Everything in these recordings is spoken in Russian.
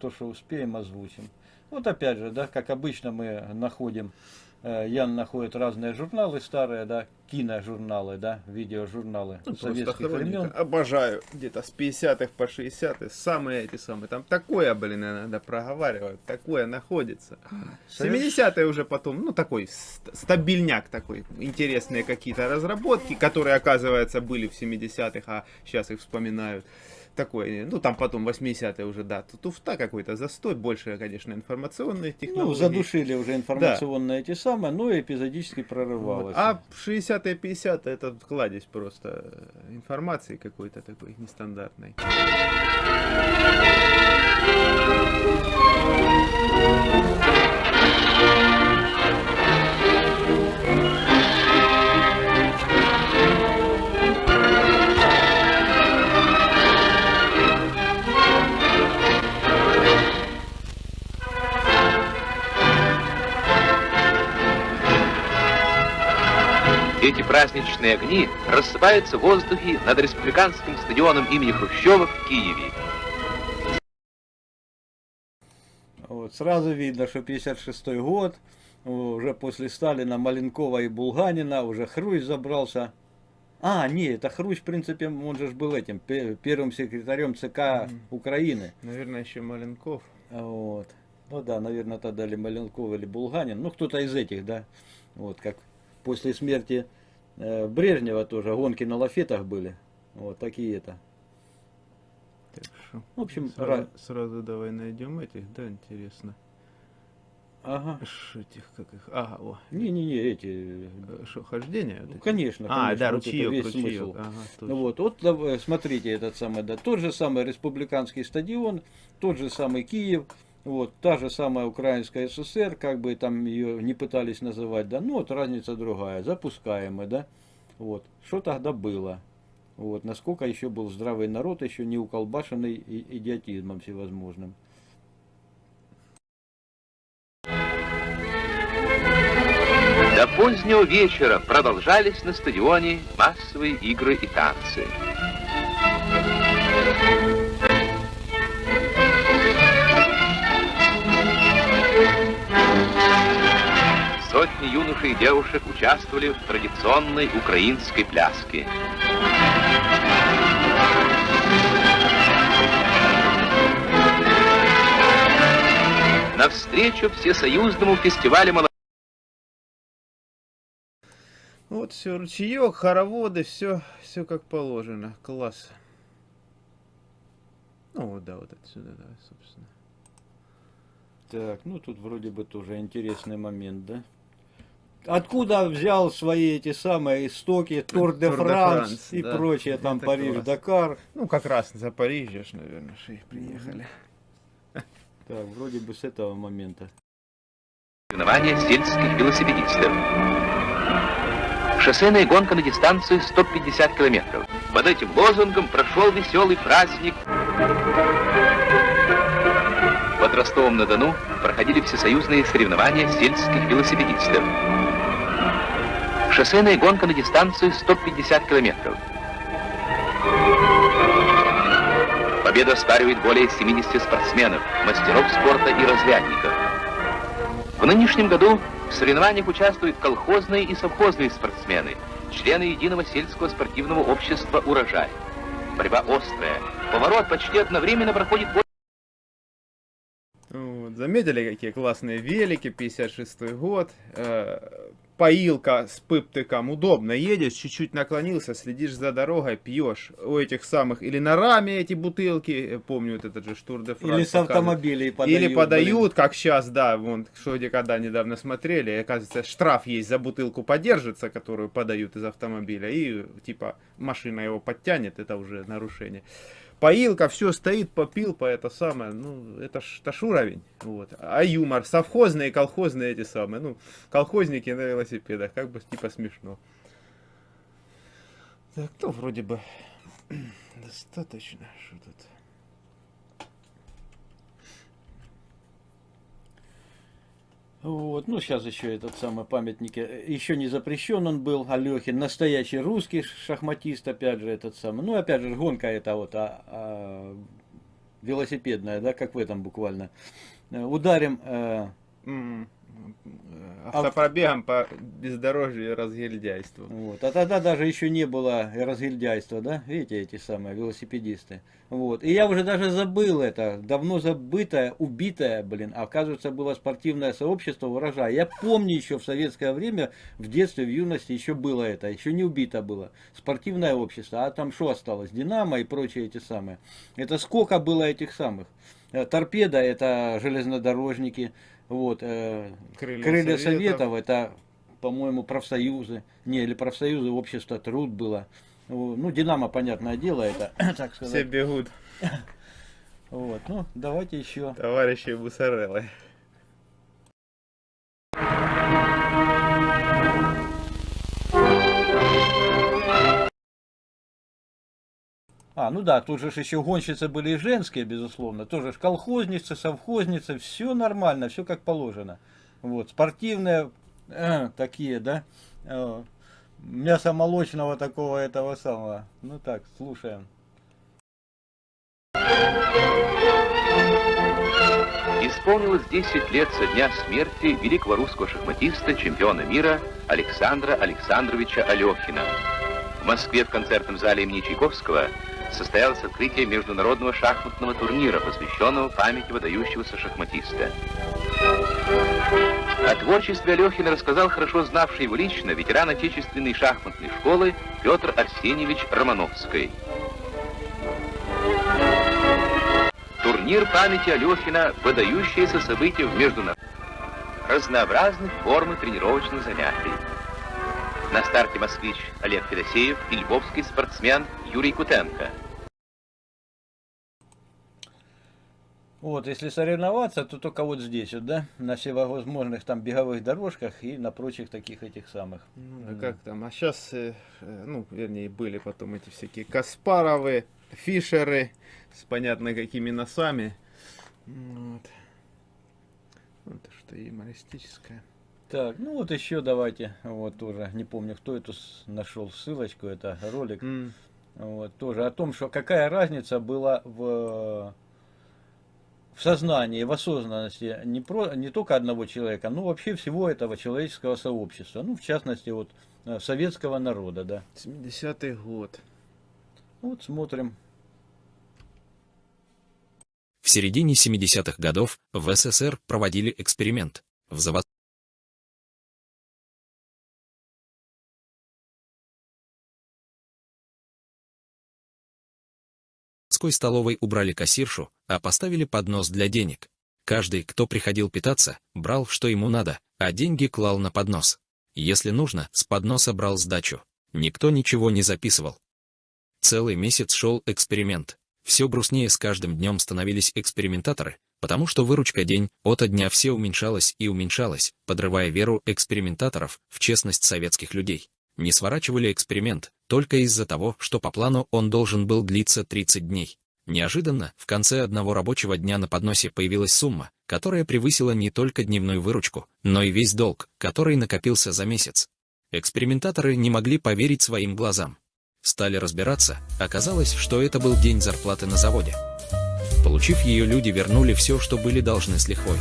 что успеем, озвучим. Вот опять же, да, как обычно мы находим Э, Ян находит разные журналы старые, да, киножурналы, да, видеожурналы ну, советских времен. Обожаю, где-то с 50-х по 60-х, самые эти самые, там такое, блин, иногда проговаривают, такое находится. 70-е уже потом, ну, такой стабильняк такой, интересные какие-то разработки, которые, оказывается, были в 70-х, а сейчас их вспоминают такой, ну там потом 80-е уже, да, туфта какой-то, застой, больше, конечно, информационные ну, технологии. Ну, задушили уже информационные да. эти самые, но эпизодически прорывалось. Вот. А 60-е, 50-е это кладезь просто информации какой-то такой нестандартной. Праздничные огни рассыпаются в воздухе над республиканским стадионом имени Хрущева в Киеве. Вот, сразу видно, что 56 год, уже после Сталина, Маленкова и Булганина, уже Хрущ забрался. А, не, это Хрущ, в принципе, он же был этим, первым секретарем ЦК Украины. Наверное, еще Маленков. Вот. Ну да, наверное, тогда или Маленков, или Булганин. Ну, кто-то из этих, да. Вот, как после смерти Брежнева тоже гонки на лафетах были. Вот такие это. Хорошо. В общем, сразу, ра... сразу давай найдем этих, да, интересно. Ага. Ш, этих, как их, ага, о. Не-не-не, эти... Э, что, хождение? Вот ну, конечно, конечно. А, да, вот ручеек, весь ручеек. смысл. Ага, ну вот, вот смотрите этот самый, да, тот же самый республиканский стадион, тот же самый Киев, вот, та же самая Украинская ССР, как бы там ее не пытались называть, да, ну вот разница другая, запускаемый, да. Вот, что тогда было? Вот, насколько еще был здравый народ, еще не уколбашенный идиотизмом всевозможным. До позднего вечера продолжались на стадионе массовые игры и танцы. Сотни юношей и девушек участвовали в традиционной украинской пляске. Навстречу всесоюзному фестивалю молодежи. Вот все, ручеек, хороводы, все, все как положено. Класс. Ну вот, да, вот отсюда, да, собственно. Так, ну тут вроде бы тоже интересный момент, да? Откуда взял свои эти самые истоки, Тур де Франс и да. прочее, там Париж, класс. Дакар. Ну, как раз за Париж, наверное, что их приехали. Так, вроде бы с этого момента. Соревнования сельских велосипедистов. Шоссейная гонка на дистанцию 150 километров. Под этим лозунгом прошел веселый праздник. Под Ростовом-на-Дону проходили всесоюзные соревнования сельских велосипедистов. Шоссейная гонка на дистанцию 150 километров. Победу оспаривает более 70 спортсменов, мастеров спорта и разрядников. В нынешнем году в соревнованиях участвуют колхозные и совхозные спортсмены, члены единого сельского спортивного общества «Урожай». Борьба острая. Поворот почти одновременно проходит... Вот, заметили, какие классные велики, 56 год. Э, поилка с пыптыком, удобно, едешь, чуть-чуть наклонился, следишь за дорогой, пьешь у этих самых, или на раме эти бутылки, помню вот этот же Штур де Или с автомобилей подают. Или подают, блин. как сейчас, да, вон, что когда недавно смотрели, оказывается, штраф есть за бутылку подержится, которую подают из автомобиля, и типа машина его подтянет, это уже нарушение поилка, все стоит, попил по это самое, ну, это ж, это ж уровень, вот. А юмор, совхозные, колхозные эти самые, ну, колхозники на велосипедах, как бы, типа, смешно. Так, ну, вроде бы достаточно, что тут... Вот, ну сейчас еще этот самый памятник, э, еще не запрещен он был, Алехин, настоящий русский шахматист, опять же, этот самый, ну опять же, гонка это вот, а, а, велосипедная, да, как в этом буквально. Э, Ударим э, М, э, Автопробегом по бездорожью и разгильдяйству. Вот. А тогда даже еще не было разгильдяйства, да? Видите, эти самые велосипедисты. Вот. И я уже даже забыл это, давно забытое, убитое, блин, оказывается, было спортивное сообщество урожая. Я помню еще в советское время, в детстве, в юности еще было это, еще не убито было. Спортивное общество, а там что осталось? Динамо и прочие эти самые. Это сколько было этих самых? Э, Торпеда, это железнодорожники, вот, э, Крылья крылья, Советов. советов. это, по-моему, профсоюзы, не, или профсоюзы, общество труд было. Ну, Динамо, понятное дело, это, так Все сказать. бегут, Вот, ну, давайте еще. товарищи Бусареллы. А, ну да, тут же еще гонщицы были и женские, безусловно. Тоже ж колхозницы, совхозницы, все нормально, все как положено. Вот, спортивные э, такие, да, э, мясо молочного такого этого самого. Ну так, слушаем. Исполнилось 10 лет со дня смерти великого русского шахматиста, чемпиона мира Александра Александровича Алехина. Москве в концертном зале имени Чайковского состоялось открытие международного шахматного турнира, посвященного памяти выдающегося шахматиста. О творчестве Алехина рассказал хорошо знавший его лично ветеран отечественной шахматной школы Петр Арсеньевич Романовский. Турнир памяти Алехина – выдающееся событие в международном разнообразных форм тренировочных занятий. На старте москвич Олег Федосеев и львовский спортсмен Юрий Кутенко. Вот, если соревноваться, то только вот здесь вот, да, на всевозможных там беговых дорожках и на прочих таких этих самых. Ну, да как там, а сейчас, ну, вернее, были потом эти всякие Каспаровы, Фишеры с понятно какими носами. Вот. Это что, юмористическое. Так, ну вот еще давайте, вот тоже, не помню, кто эту с- нашел ссылочку, это ролик. М, Вот, тоже о том, что какая разница была в, в сознании, в осознанности не, про, не только одного человека, но вообще всего этого человеческого сообщества. Ну, в частности, вот э, советского народа, да. 70-й год. Вот смотрим. В середине 70-х годов в СССР проводили эксперимент. В заводской столовой убрали кассиршу, а поставили поднос для денег. Каждый, кто приходил питаться, брал, что ему надо, а деньги клал на поднос. Если нужно, с подноса брал сдачу. Никто ничего не записывал. Целый месяц шел эксперимент. Все грустнее с каждым днем становились экспериментаторы, потому что выручка день ото дня все уменьшалась и уменьшалась, подрывая веру экспериментаторов в честность советских людей. Не сворачивали эксперимент, только из-за того, что по плану он должен был длиться 30 дней. Неожиданно, в конце одного рабочего дня на подносе появилась сумма, которая превысила не только дневную выручку, но и весь долг, который накопился за месяц. Экспериментаторы не могли поверить своим глазам. Стали разбираться, оказалось, что это был день зарплаты на заводе. Получив ее, люди вернули все, что были должны с лихвой.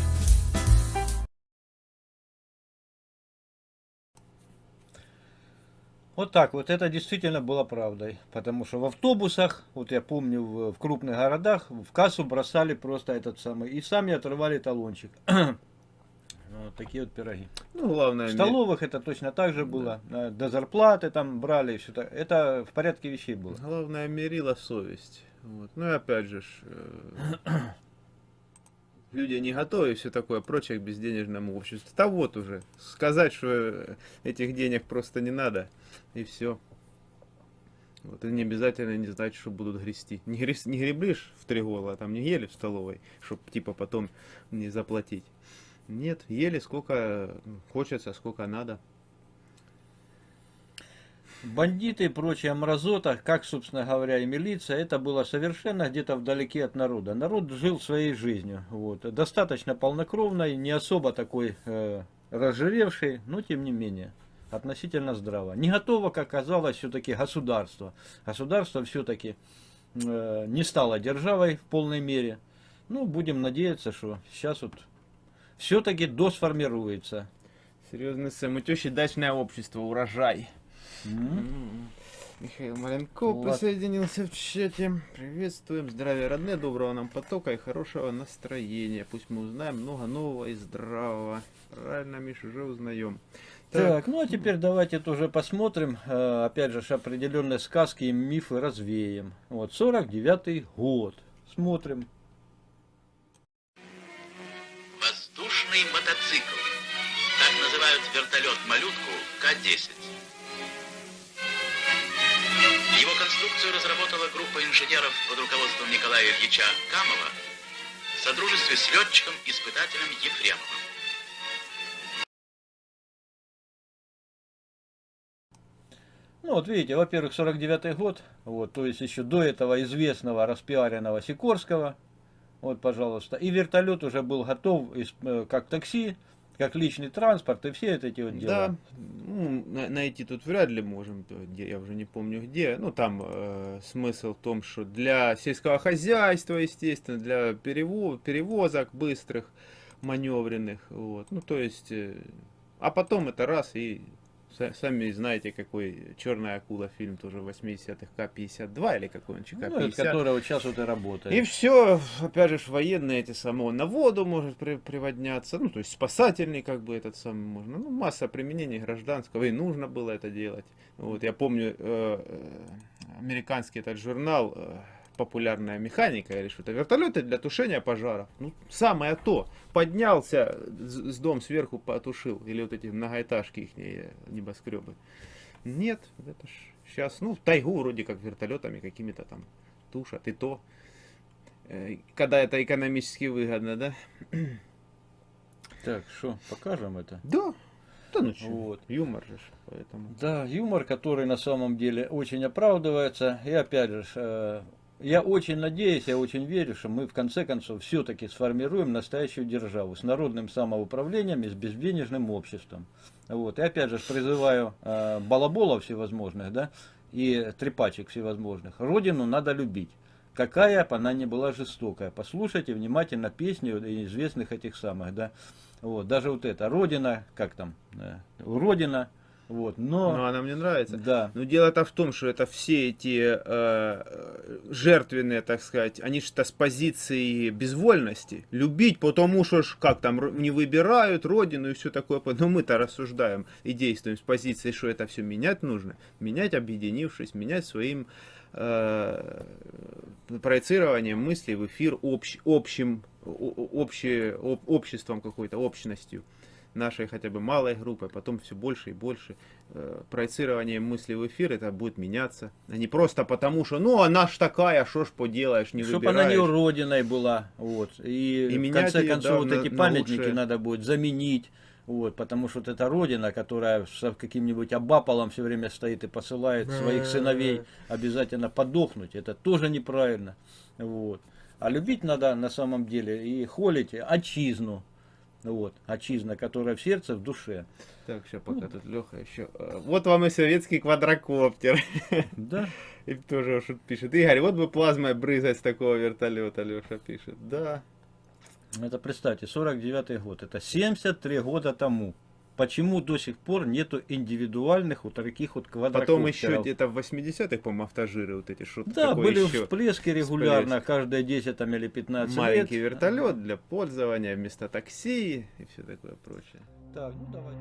Вот так вот, это действительно было правдой. Потому что в автобусах, вот я помню, в, в крупных городах, в кассу бросали просто этот самый, и сами отрывали талончик. Вот такие вот пироги. Ну, главное, В столовых это точно так же было. Э, До зарплаты там брали и все так. Это в порядке вещей было. главное мерила совесть. Вот. Ну и опять же, э, люди не готовы и все такое прочее к безденежному обществу. Да вот уже, сказать, что э, этих денег просто не надо, и все. Вот, и не обязательно не знать, что будут грести. Не, грес- не гребли ж в три гола, а там не ели в столовой, чтобы типа потом не заплатить. Нет, ели сколько хочется, сколько надо. Бандиты и прочая мразота, как, собственно говоря, и милиция, это было совершенно где-то вдалеке от народа. Народ жил своей жизнью. Вот. Достаточно полнокровной, не особо такой э, разжиревший, но тем не менее относительно здраво. Не готово, как оказалось, все-таки государство. Государство все-таки э, не стала державой в полной мере. Ну, будем надеяться, что сейчас вот все-таки досформируется. Серьезный Сэм, у тещи дачное общество, урожай. М. Михаил Маленко Вот. присоединился в чате. Приветствуем. Здравия, родные, доброго нам потока и хорошего настроения. Пусть мы узнаем много нового и здравого. Правильно, Миш, уже узнаем. Так, ну а теперь давайте тоже посмотрим, э, опять же, определенные сказки и мифы развеем. Вот, 49-й год. Смотрим. Воздушный мотоцикл. Так называют вертолет-малютку К-10. Его конструкцию разработала группа инженеров под руководством Николая Ильича Камова в содружестве с летчиком-испытателем Ефремовым. Ну вот видите, во-первых, 49-й год, вот, то есть еще до этого известного распиаренного Сикорского, вот, пожалуйста, и вертолет уже был готов э, как такси, как личный транспорт и все эти вот дела. Да, ну, на- найти тут вряд ли можем, я уже не помню где. Ну, там э, смысл в том, что для сельского хозяйства, естественно, для перево- перевозок быстрых, маневренных, вот. Ну, то есть, э, а потом это раз и сами знаете, какой черная акула фильм тоже 80-х К-52 или какой он, Ну, это ЧК-50. который вот сейчас вот и работает. И все, опять же, военные эти самые, он на воду может при- приводняться, ну, то есть спасательный, как бы, этот самый можно. Ну, масса применений гражданского, и нужно было это делать. Вот, я помню, э, э, американский этот журнал э, «Популярная механика», или что-то, вертолеты для тушения пожаров. Ну, самое то. Поднялся, с, дом сверху потушил, или вот эти многоэтажки их небоскребы. Нет, это ж сейчас, ну, в тайгу вроде как вертолетами какими-то там тушат, и то. Э, Когда это экономически выгодно, да? Так, что, покажем это? Да. Да ну что, Вот. юмор же, поэтому. Да, юмор, который на самом деле очень оправдывается. И опять же, э, я очень надеюсь, я очень верю, что мы в конце концов все-таки сформируем настоящую державу с народным самоуправлением и с безденежным обществом. Вот. И опять же призываю э, балаболов всевозможных, да, и трепачек всевозможных. Родину надо любить. Какая бы она ни была жестокая. Послушайте внимательно песни известных этих самых, да. Вот, даже вот это, Родина, как там, э, Родина, вот, но... Ну, она мне нравится. Да. Но дело-то в том, что это все эти э, э, жертвенные, так сказать, они что с позиции безвольности. Любить, потому что ж, как там, не выбирают родину и все такое. Но мы-то рассуждаем и действуем с позиции, что это все менять нужно. Менять, объединившись, менять своим э, проецированием мыслей в эфир общ- общим, о- о- обще- об- обществом какой-то, общностью нашей хотя бы малой группы, потом все больше и больше э, проецирование мысли в эфир, это будет меняться. А не просто потому, что, ну, она ж такая, что ж поделаешь, не Чтобы она выбираешь. не уродиной была. Вот. И, И в конце концов да, вот на- эти на памятники лучшее. надо будет заменить. Вот, потому что вот эта родина, которая с каким-нибудь абаполом все время стоит и посылает своих сыновей обязательно подохнуть, это тоже неправильно. Вот. А любить надо на самом деле и холить отчизну. Вот, отчизна, которая в сердце, в душе. Так, сейчас пока тут Леха еще. э, Вот вам и советский квадрокоптер. Да. И тоже пишет. Игорь, вот бы плазмой брызгать с такого вертолета, Леша пишет. Да. Это представьте, 49 год, это 73 года тому. Почему до сих пор нету индивидуальных вот таких вот квадрокоптеров? Потом еще где-то в 80-х, по-моему, автожиры вот эти что-то Да, были еще. всплески регулярно, каждые 10 там, или 15 Маленький лет. вертолет для пользования вместо такси и все такое прочее. Так, ну давай.